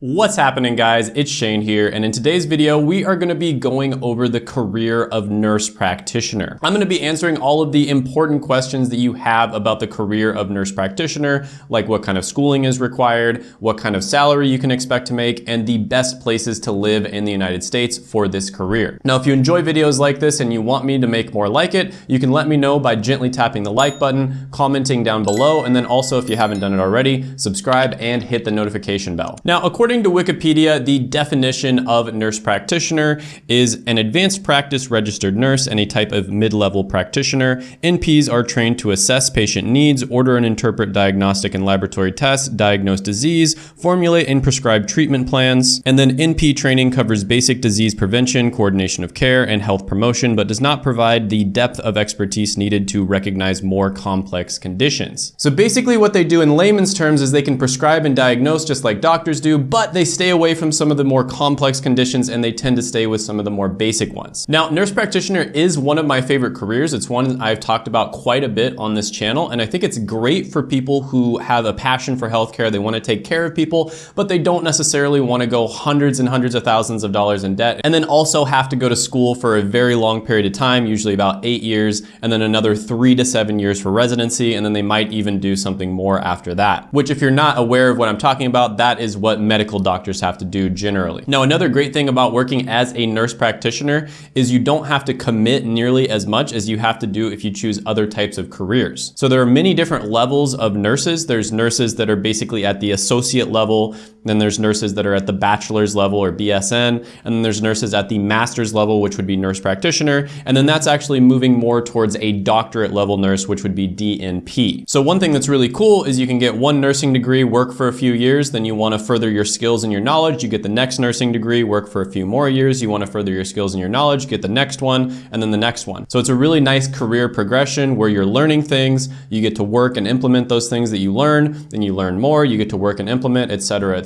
What's happening guys? It's Shane here and in today's video we are going to be going over the career of nurse practitioner. I'm going to be answering all of the important questions that you have about the career of nurse practitioner like what kind of schooling is required, what kind of salary you can expect to make, and the best places to live in the United States for this career. Now if you enjoy videos like this and you want me to make more like it, you can let me know by gently tapping the like button, commenting down below, and then also if you haven't done it already, subscribe and hit the notification bell. Now according According to Wikipedia, the definition of nurse practitioner is an advanced practice registered nurse and a type of mid-level practitioner. NPs are trained to assess patient needs, order and interpret diagnostic and laboratory tests, diagnose disease, formulate and prescribe treatment plans, and then NP training covers basic disease prevention, coordination of care, and health promotion, but does not provide the depth of expertise needed to recognize more complex conditions. So basically what they do in layman's terms is they can prescribe and diagnose just like doctors do, but but they stay away from some of the more complex conditions and they tend to stay with some of the more basic ones. Now, nurse practitioner is one of my favorite careers. It's one I've talked about quite a bit on this channel, and I think it's great for people who have a passion for healthcare. They want to take care of people, but they don't necessarily want to go hundreds and hundreds of thousands of dollars in debt, and then also have to go to school for a very long period of time, usually about eight years, and then another three to seven years for residency, and then they might even do something more after that. Which if you're not aware of what I'm talking about, that is what medical medical doctors have to do generally. Now, another great thing about working as a nurse practitioner is you don't have to commit nearly as much as you have to do if you choose other types of careers. So there are many different levels of nurses. There's nurses that are basically at the associate level, then there's nurses that are at the bachelor's level or BSN, and then there's nurses at the master's level, which would be nurse practitioner, and then that's actually moving more towards a doctorate level nurse, which would be DNP. So one thing that's really cool is you can get one nursing degree, work for a few years, then you want to further your skills and your knowledge, you get the next nursing degree, work for a few more years, you want to further your skills and your knowledge, get the next one, and then the next one. So it's a really nice career progression where you're learning things, you get to work and implement those things that you learn, then you learn more, you get to work and implement, etc.,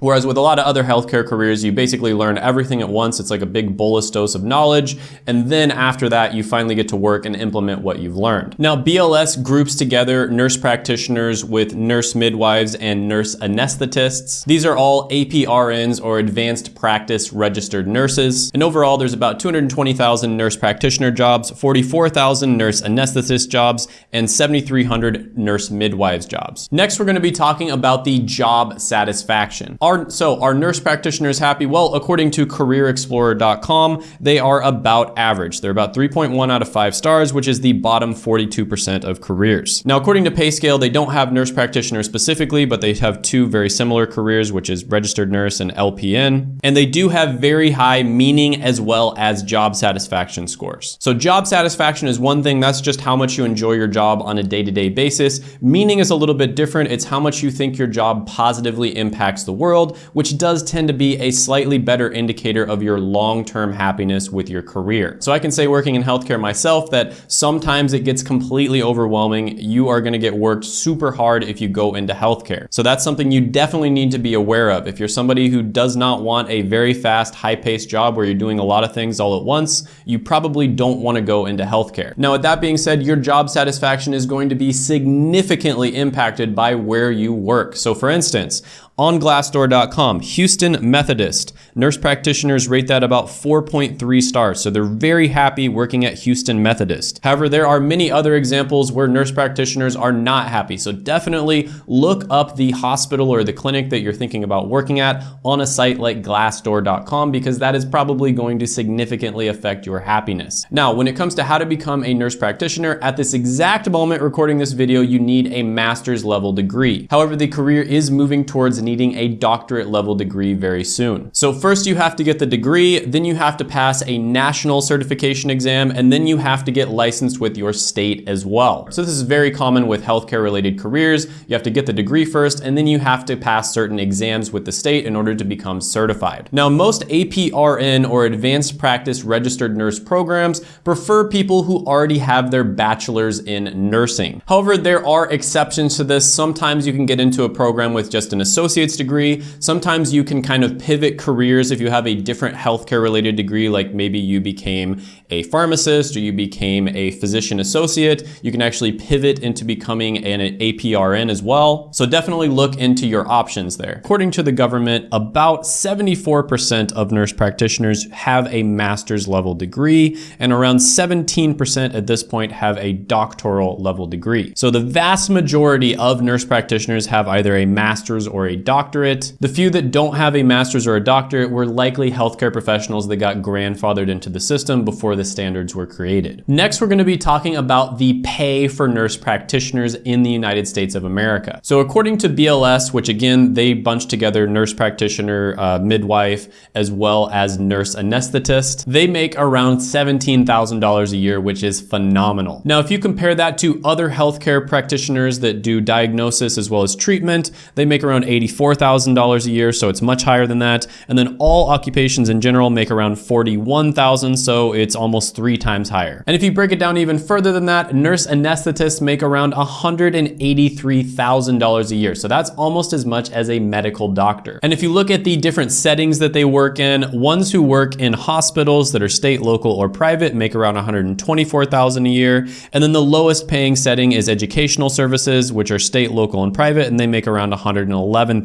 Whereas with a lot of other healthcare careers, you basically learn everything at once. It's like a big bolus dose of knowledge. And then after that, you finally get to work and implement what you've learned. Now, BLS groups together nurse practitioners with nurse midwives and nurse anesthetists. These are all all APRNs or advanced practice registered nurses. And overall, there's about 220,000 nurse practitioner jobs, 44,000 nurse anesthetist jobs, and 7,300 nurse midwives jobs. Next, we're gonna be talking about the job satisfaction. Are, so are nurse practitioners happy? Well, according to careerexplorer.com, they are about average. They're about 3.1 out of five stars, which is the bottom 42% of careers. Now, according to PayScale, they don't have nurse practitioners specifically, but they have two very similar careers, which is is registered nurse and LPN. And they do have very high meaning as well as job satisfaction scores. So job satisfaction is one thing, that's just how much you enjoy your job on a day-to-day -day basis. Meaning is a little bit different. It's how much you think your job positively impacts the world, which does tend to be a slightly better indicator of your long-term happiness with your career. So I can say working in healthcare myself that sometimes it gets completely overwhelming. You are gonna get worked super hard if you go into healthcare. So that's something you definitely need to be aware of. If you're somebody who does not want a very fast, high-paced job where you're doing a lot of things all at once, you probably don't want to go into healthcare. Now, with that being said, your job satisfaction is going to be significantly impacted by where you work. So for instance, on Glassdoor.com, Houston Methodist. Nurse practitioners rate that about 4.3 stars, so they're very happy working at Houston Methodist. However, there are many other examples where nurse practitioners are not happy, so definitely look up the hospital or the clinic that you're thinking about working at on a site like Glassdoor.com because that is probably going to significantly affect your happiness. Now, when it comes to how to become a nurse practitioner, at this exact moment recording this video, you need a master's level degree. However, the career is moving towards needing a doctorate level degree very soon. So first you have to get the degree, then you have to pass a national certification exam, and then you have to get licensed with your state as well. So this is very common with healthcare related careers. You have to get the degree first, and then you have to pass certain exams with the state in order to become certified. Now, most APRN or advanced practice registered nurse programs prefer people who already have their bachelor's in nursing. However, there are exceptions to this. Sometimes you can get into a program with just an associate associate's degree, sometimes you can kind of pivot careers if you have a different healthcare related degree, like maybe you became a pharmacist or you became a physician associate, you can actually pivot into becoming an APRN as well. So definitely look into your options there. According to the government, about 74% of nurse practitioners have a master's level degree and around 17% at this point have a doctoral level degree. So the vast majority of nurse practitioners have either a master's or a doctorate. The few that don't have a master's or a doctorate were likely healthcare professionals that got grandfathered into the system before the standards were created. Next, we're gonna be talking about the pay for nurse practitioners in the United States of America. So according to BLS, which again, they bunch together nurse practitioner, uh, midwife, as well as nurse anesthetist, they make around $17,000 a year, which is phenomenal. Now, if you compare that to other healthcare practitioners that do diagnosis as well as treatment, they make around $84,000 a year, so it's much higher than that. And then all occupations in general make around 41,000, so it's almost almost three times higher. And if you break it down even further than that, nurse anesthetists make around $183,000 a year. So that's almost as much as a medical doctor. And if you look at the different settings that they work in, ones who work in hospitals that are state, local, or private make around 124,000 a year. And then the lowest paying setting is educational services, which are state, local, and private, and they make around $111,000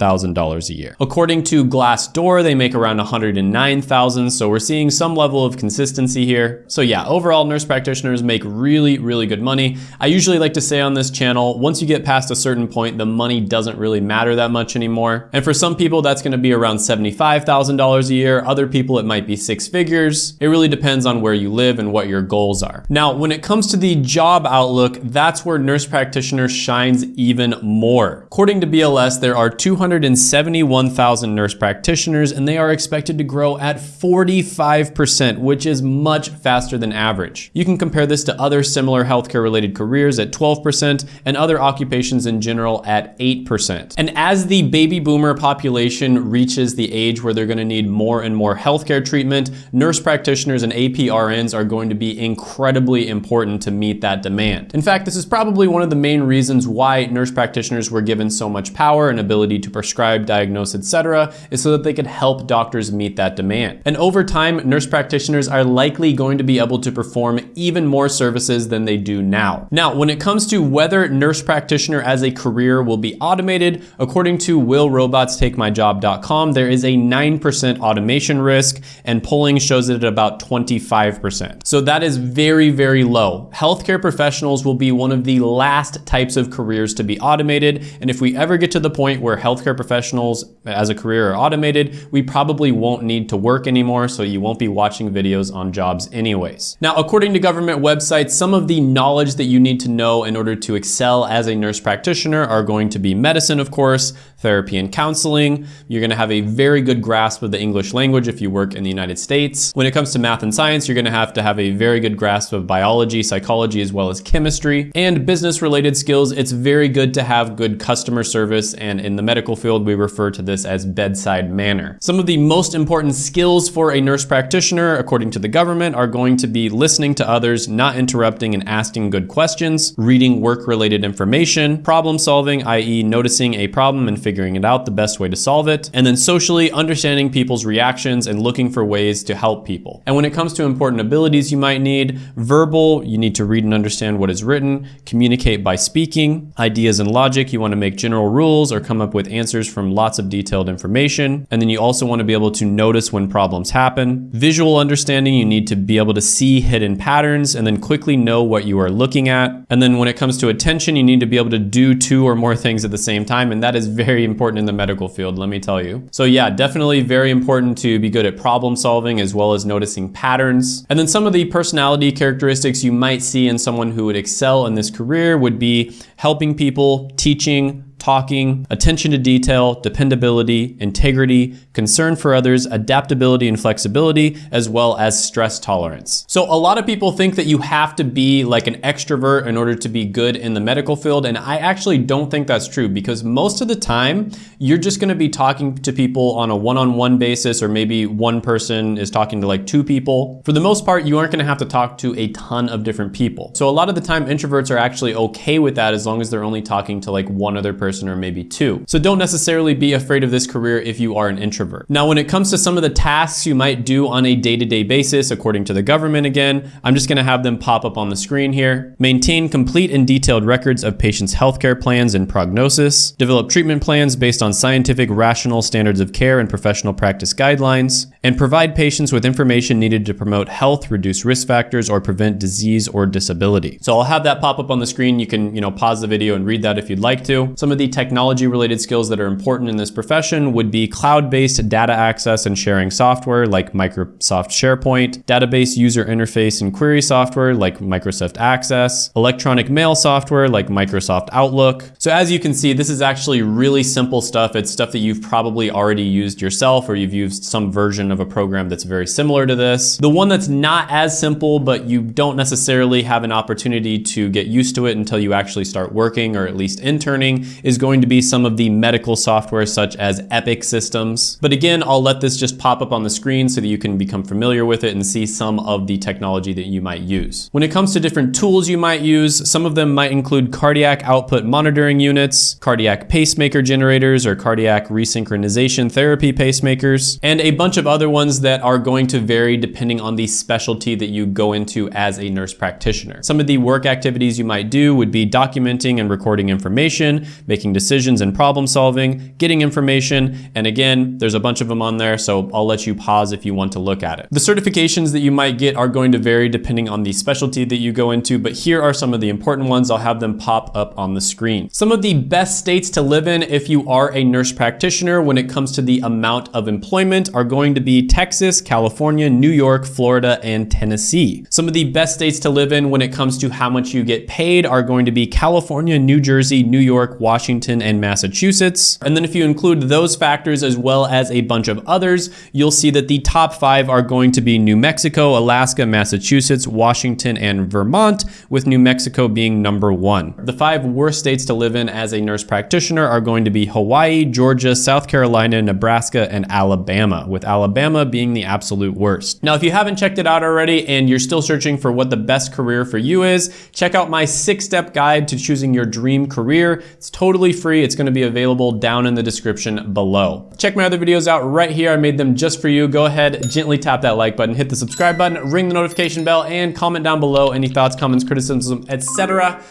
a year. According to Glassdoor, they make around 109,000. So we're seeing some level of consistency here. So yeah, overall nurse practitioners make really, really good money. I usually like to say on this channel, once you get past a certain point, the money doesn't really matter that much anymore. And for some people, that's gonna be around $75,000 a year. Other people, it might be six figures. It really depends on where you live and what your goals are. Now, when it comes to the job outlook, that's where nurse practitioner shines even more. According to BLS, there are 271,000 nurse practitioners and they are expected to grow at 45%, which is much faster than average. You can compare this to other similar healthcare related careers at 12% and other occupations in general at 8%. And as the baby boomer population reaches the age where they're gonna need more and more healthcare treatment, nurse practitioners and APRNs are going to be incredibly important to meet that demand. In fact, this is probably one of the main reasons why nurse practitioners were given so much power and ability to prescribe, diagnose, etc., is so that they could help doctors meet that demand. And over time, nurse practitioners are likely going going to be able to perform even more services than they do now. Now, when it comes to whether nurse practitioner as a career will be automated, according to willrobotstakemyjob.com, there is a 9% automation risk and polling shows it at about 25%. So that is very, very low. Healthcare professionals will be one of the last types of careers to be automated. And if we ever get to the point where healthcare professionals as a career are automated, we probably won't need to work anymore. So you won't be watching videos on jobs anyways. Now, according to government websites, some of the knowledge that you need to know in order to excel as a nurse practitioner are going to be medicine, of course, therapy and counseling. You're gonna have a very good grasp of the English language if you work in the United States. When it comes to math and science, you're gonna have to have a very good grasp of biology, psychology, as well as chemistry. And business related skills, it's very good to have good customer service. And in the medical field, we refer to this as bedside manner. Some of the most important skills for a nurse practitioner, according to the government, are going to be listening to others, not interrupting and asking good questions, reading work-related information, problem solving, i.e. noticing a problem and figuring it out the best way to solve it, and then socially understanding people's reactions and looking for ways to help people. And when it comes to important abilities you might need, verbal, you need to read and understand what is written, communicate by speaking, ideas and logic, you wanna make general rules or come up with answers from lots of detailed information, and then you also wanna be able to notice when problems happen. Visual understanding, you need to be able to see hidden patterns and then quickly know what you are looking at. And then when it comes to attention, you need to be able to do two or more things at the same time. And that is very important in the medical field, let me tell you. So yeah, definitely very important to be good at problem solving as well as noticing patterns. And then some of the personality characteristics you might see in someone who would excel in this career would be helping people, teaching, talking, attention to detail, dependability, integrity, concern for others, adaptability and flexibility, as well as stress tolerance. So a lot of people think that you have to be like an extrovert in order to be good in the medical field. And I actually don't think that's true because most of the time you're just gonna be talking to people on a one-on-one -on -one basis, or maybe one person is talking to like two people. For the most part, you aren't gonna have to talk to a ton of different people. So a lot of the time introverts are actually okay with that as long as they're only talking to like one other person person or maybe two. So don't necessarily be afraid of this career if you are an introvert. Now, when it comes to some of the tasks you might do on a day-to-day -day basis, according to the government again, I'm just gonna have them pop up on the screen here. Maintain complete and detailed records of patients' healthcare plans and prognosis. Develop treatment plans based on scientific, rational standards of care and professional practice guidelines. And provide patients with information needed to promote health, reduce risk factors, or prevent disease or disability. So I'll have that pop up on the screen. You can, you know, pause the video and read that if you'd like to. Some of the technology related skills that are important in this profession would be cloud-based data access and sharing software like Microsoft SharePoint, database user interface and query software like Microsoft Access, electronic mail software like Microsoft Outlook. So as you can see, this is actually really simple stuff. It's stuff that you've probably already used yourself or you've used some version of a program that's very similar to this. The one that's not as simple, but you don't necessarily have an opportunity to get used to it until you actually start working or at least interning is going to be some of the medical software such as Epic systems. But again, I'll let this just pop up on the screen so that you can become familiar with it and see some of the technology that you might use. When it comes to different tools you might use, some of them might include cardiac output monitoring units, cardiac pacemaker generators or cardiac resynchronization therapy pacemakers, and a bunch of other ones that are going to vary depending on the specialty that you go into as a nurse practitioner. Some of the work activities you might do would be documenting and recording information, decisions and problem solving, getting information, and again, there's a bunch of them on there, so I'll let you pause if you want to look at it. The certifications that you might get are going to vary depending on the specialty that you go into, but here are some of the important ones. I'll have them pop up on the screen. Some of the best states to live in if you are a nurse practitioner when it comes to the amount of employment are going to be Texas, California, New York, Florida, and Tennessee. Some of the best states to live in when it comes to how much you get paid are going to be California, New Jersey, New York, Washington, and Massachusetts. And then if you include those factors as well as a bunch of others, you'll see that the top five are going to be New Mexico, Alaska, Massachusetts, Washington, and Vermont, with New Mexico being number one. The five worst states to live in as a nurse practitioner are going to be Hawaii, Georgia, South Carolina, Nebraska, and Alabama, with Alabama being the absolute worst. Now, if you haven't checked it out already and you're still searching for what the best career for you is, check out my six-step guide to choosing your dream career. It's totally free. It's gonna be available down in the description below. Check my other videos out right here. I made them just for you. Go ahead, gently tap that like button, hit the subscribe button, ring the notification bell, and comment down below any thoughts, comments, criticisms, etc.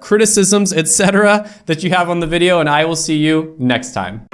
Criticisms, etc. that you have on the video, and I will see you next time.